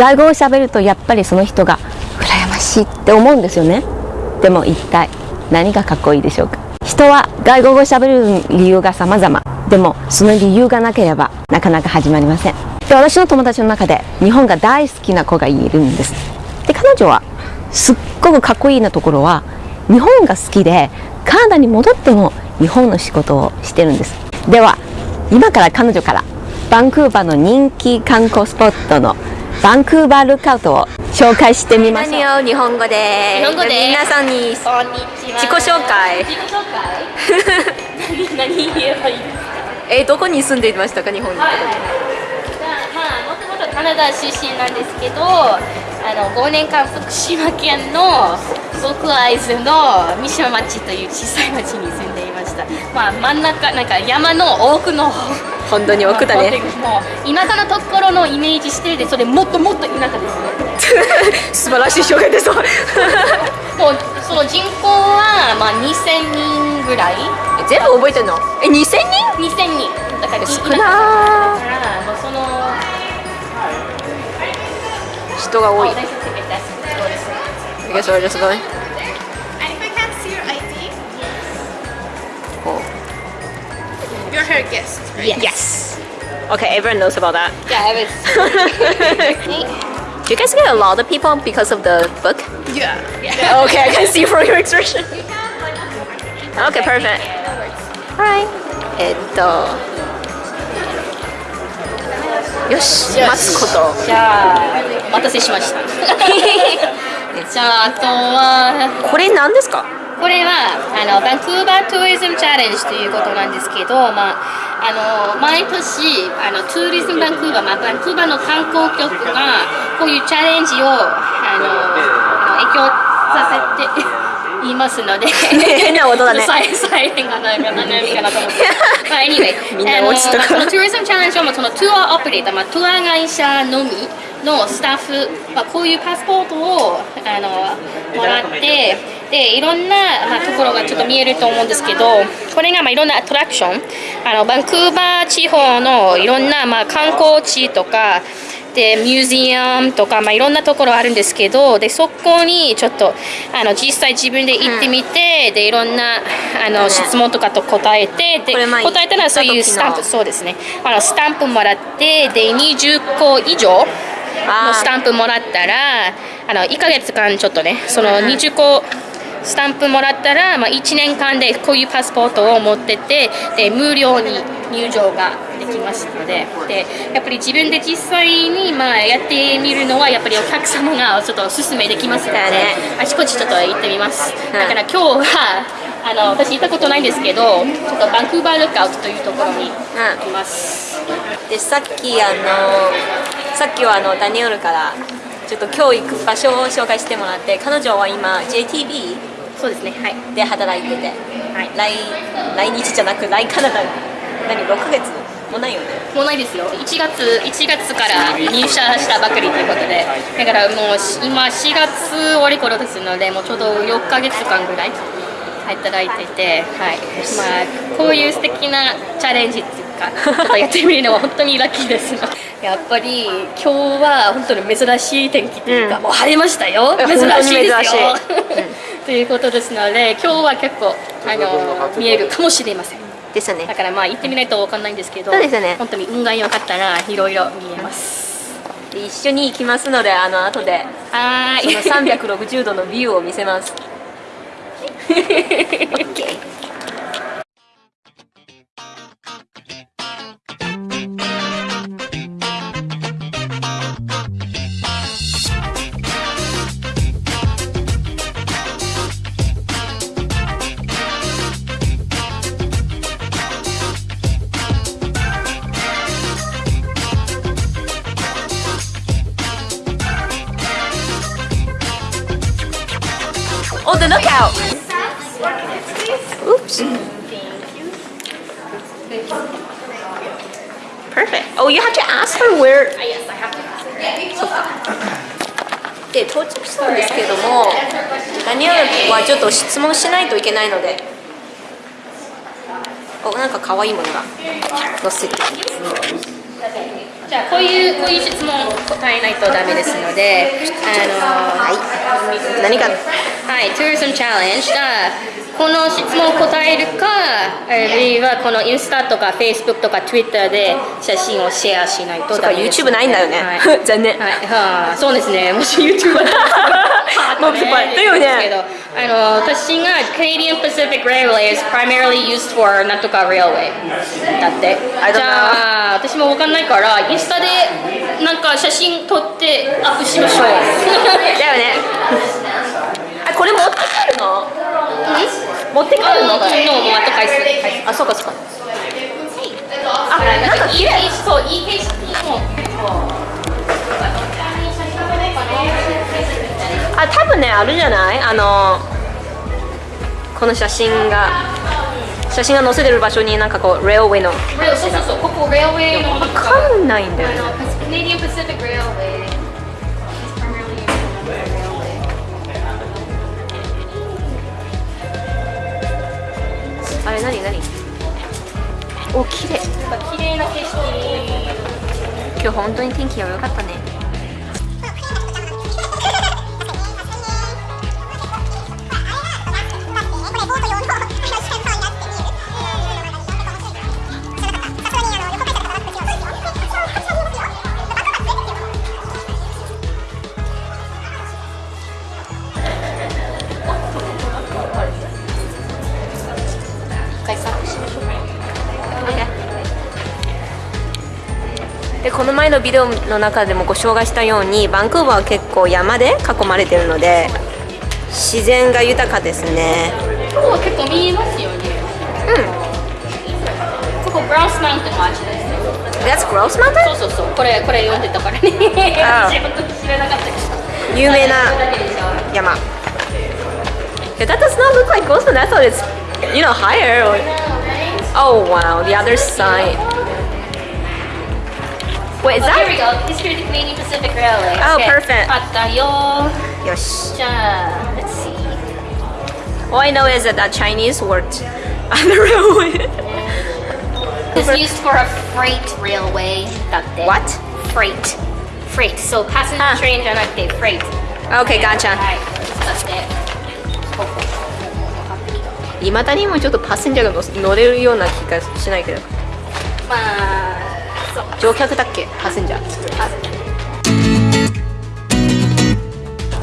外語をしゃべるとやっぱりその人が羨ましいって思うんですよね。でも一体何がかっこいいでしょうか。人は外国語をしゃべる理由が様々。でもその理由がなければなかなか始まりません。で私の友達の中で日本が大好きな子がいるんです。で彼女はすっごくかっこいいなところは日本が好きでカナダに戻っても日本の仕事をしてるんです。では今から彼女からバンクーバーの人気観光スポットのバンクーバールックアウトを紹介してみましょう。何を日本語で？日本語で？皆さんにこんにちは自己紹介。自己紹介？何何言えばいいですか？えどこに住んでいましたか日本に？まあもともとカナダ出身なんですけどあの5年間福島県の僕会津の三島町という小さい町に住んでいました。まあ真ん中なんか山の奥の方本当に奥だね。もう田舎のところのイメージしてでそれもっともっと田舎ですね。素晴らしい紹介ですもうその人口はまあ2000人ぐらい。全部覚えてるの？え2000人？2000人。だから少田舎だなからもうその人が多い you're her guest, right? Yes Okay everyone knows about that Yeah, it was. Do you guys get a lot of people because of the book? Yeah. Okay I can see from your expression Okay perfect Alright えっとよし待つことじゃあ、お待たせしました。じゃあ、あとは、これ何ですか これはあのバンクーバートゥーリズムチャレンジということなんですけど、まあ、あの毎年あのトゥーリズムバンクーバー、まあ、バンクーバーの観光局がこういうチャレンジをあの影響させて いますので変な音だね。サイレンがないかな何かなと思って。まあ anyway あのまあそのトゥーリズムチャレンジはまあそのトゥアオペレーター、まあ、トゥア会社のみのスタッフ、まあ、こういうパスポートをあのもらってでいろんな、まあ、ところがちょっと見えると思うんですけどこれがまあいろんなアトラクションあのバンクーバー地方のいろんな、まあ、観光地とかでミュージアムとか、まあ、いろんなところあるんですけどでそこにちょっとあの実際自分で行ってみて、でいろんなあの質問とかと答えてで答えたらそういうスタンプ。そうですね。あのスタンプもらってで20個以上のスタンプもらったらあの1ヶ月間ちょっとねその20個スタンプもらったら、まあ、1年間でこういうパスポートを持ってってで無料に入場ができますのででやっぱり自分で実際に、まあ、やってみるのはやっぱりお客様がちょっとおすすめできますので、だよね。あちこちちょっと行ってみます、んだから今日はあの私行ったことないんですけどちょっとバンクーバールックアウトというところに行きます、でさっきあのさっきはあのダニエルからちょっと今日行く場所を紹介してもらって彼女は今 JTB そうですねはい。で働いてて、はい。来来日じゃなく来カナダに。何6ヶ月もないよね。もうないですよ。1月1月から入社したばかりということで。だからもうし今4月終わり頃ですのでもうちょうど4ヶ月間ぐらい働いてて、はい。まあ、こういう素敵なチャレンジっていうかちょっとやってみるのは 本当にラッキーです。やっぱり今日は本当に珍しい天気というか、うん。もう晴れましたよ。え珍しいですよ ということですので今日は結構あの見えるかもしれません。ですね。だからまあ行ってみないとわかんないんですけど、そうですよね。本当に運が良かったらいろいろ見えます。で一緒に行きますのであの後ではそのーい。360度のビューを見せます。OK Perfect. Oh, you have to ask her where. Yes, I have to ask. で到着したんですけどもダニエルはちょっと質問しないといけないのでおなんか可愛いものが載せてじゃあこういうこういう質問答えないとダメですのであの何か？はい、Tourism Challenge がこの質問を答えるか、あるいはこのインスタとか Facebook とか Twitter で写真をシェアしないとダメです YouTube ないんだよね。はい。残念。はい、はあ、そうですね。もし YouTube だったらもうだよねですけど、あの私が Canadian Pacific Railway is primarily used for なんとか railway だって。じゃあ私もわかんないからインスタでなんか写真撮ってアップしましょう。だよね。あこれ持って帰るの？持って帰るの？昨日もまた返す。あそうかそうか。あ、なんかいい景色そういい景色。も。あ多分ねあるじゃない？あのこの写真が写真が載せてる場所になんかこうレオウェイの。わそうそうそう。ここ railway の。かんないんだよね。Railway. あれ何何？お綺麗。綺麗な景色。今日本当に天気が良かったねでこの前のビデオの中でもご紹介したようにバンクーバーは結構山で囲まれてるので自然が豊かですね。ここ結構見えますよね。ここブラウスマウンテンです。That's Gross Mountain? そうそうそう。これこれ読んでたからね。あ私本当に知らなかったけど。有名な山。That does not look like Gross Mountain. I thought it's, you know, higher or... Oh wow, the other side Wait, is Oh, here we that... go. History of the Canadian Pacific Railway. Oh, Okay. perfect. あったよ。よしじゃあ、let's see. All I know is that the Chinese worked on the railway It's used for a freight railway だって。 What? Freight. Freight. So passenger あ train じゃなくて freight. Okay, gotcha はい。だって。いまだにもちょっとパッセンジャーが乗せ乗れるような気がしないけどまあ、そう。 乗客だっけパッセンジャー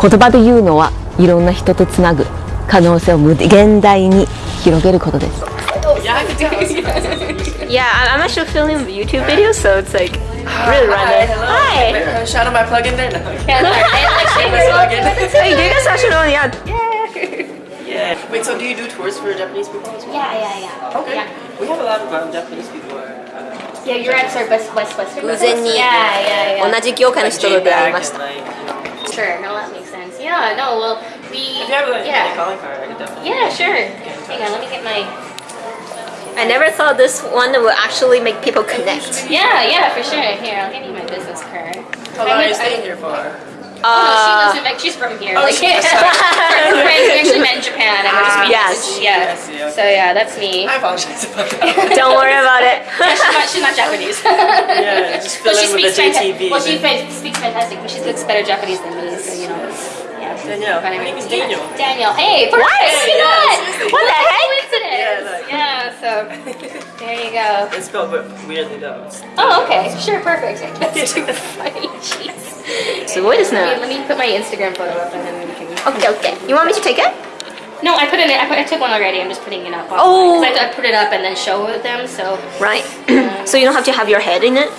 言葉で言うのはいろんな人とつなぐ可能性を無限大に広げることです Yeah, I'm actually filming YouTube videos, so it's like really random. Hi. Uh, Shout out my plug in there now. Hey, do you guys actually know? Yeah. Yeah. Wait, so do you do tours for Japanese people as well? Yeah, yeah, yeah. Okay. Yeah. We have a lot of um, Japanese people. Yeah, you're at our West West West. 偶然に Yeah, yeah, yeah. 同じ業界の人と出会いました。 Like, you know, Sure, no, that makes sense. Yeah, no, well, we. if you have like, yeah. a calling card, I could definitely. Yeah, sure. Hang on, let me get my. I never thought this one would actually make people connect. Yeah, yeah, for sure. Here, I'll give you my business card. How long are you staying here for? Oh, no, she Uh, lives in Mexico. She's from here. Oh, like, she- her friends we actually met in Japan, and we're just meeting. Yes. Yeah. Yes, yeah, So yeah, that's me. I apologize about that. Don't worry about it. Yeah, she's not. She's not Japanese. Yeah, just fill Well, she in with speaks the fanta- JTV. Well, she fa- speaks fantastic, but she speaks better Japanese than me. So you know. Yeah. Danielle. My name is. Daniel. Daniel. Hey, perfect. What? Look at Yeah, that. seriously. What the heck? Coincidence. Yeah, like- Yeah So there you go. It's spelled but weirdly though. It's- Oh, okay. Sure, perfect. That's too funny. Jeez. すごいですね。 Let me, let me put my Instagram photo up and then we can. Okay, okay. You want me to take it? No, I put it. In, I, put, I took one already. I'm just putting it up. Oh. Because I, I put it up and then show them. So Right. so you don't have to have your head in it?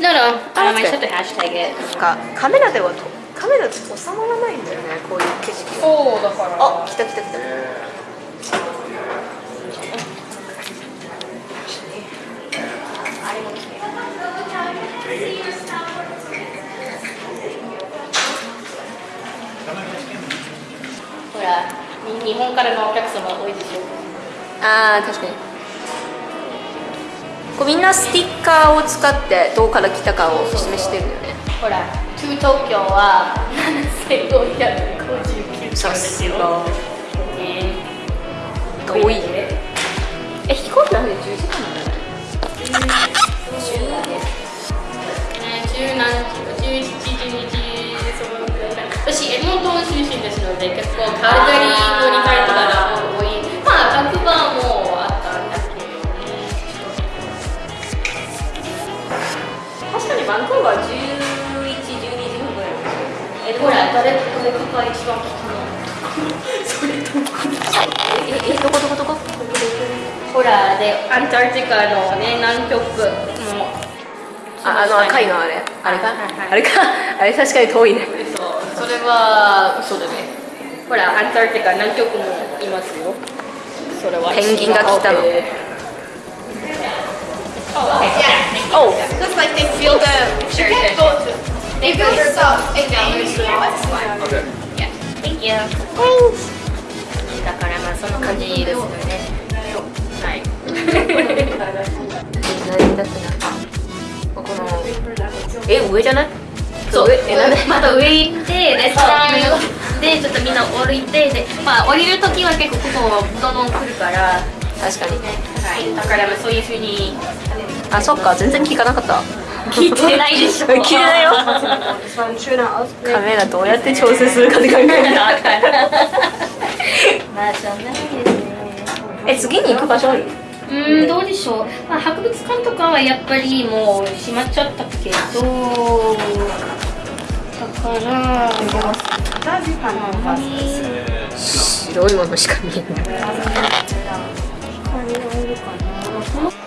no, no. Um, I that's just have to hashtag it. なんかカメラではとカメラで収まらないんだよねこういう景色が。Oh, the photo. あ、来た来た来た。 日本からのお客様多いでしょ。あー確かに。こうみんなスティッカーを使ってどこから来たかを示してるよね。ほら、トゥ東京は7559さすが。ね遠い。え飛行機なんで10時間なんだねえ十何時17、12時そのくらい。かな私出身ですので結構カルガリーたら多いまあバンクーバーもあったんだけどね確かにバンクーバー11、12時分ぐらいえほら誰誰かが一番来たのええどこどこどこほらでアンターティカのね南極もああの赤いのあれ。あれか、はいはい。あれか？あれ確かに遠いねそれは嘘だね。ほら、アンタルティカ、南極もいますよ。それは。ペンギンが来たの。だからまあその感じですよね。はい何だっけなここのえ上じゃない？そうえなんで？また上行ってレストランでちょっとみんな降りてでまあ降りる時は結構ここどんどん来るから。確かに。はい。だからまあそういうふうに。あそっか。全然聞かなかった。聞いてないでしょ。聞いてないよ。カメラどうやって調整するかって考えた まあしょうがないですね。え次に行く場所ある？うーんどうでしょう、まあ、博物館とかはやっぱりもう閉まっちゃったけどだから白いものしか見えない。他にいるかな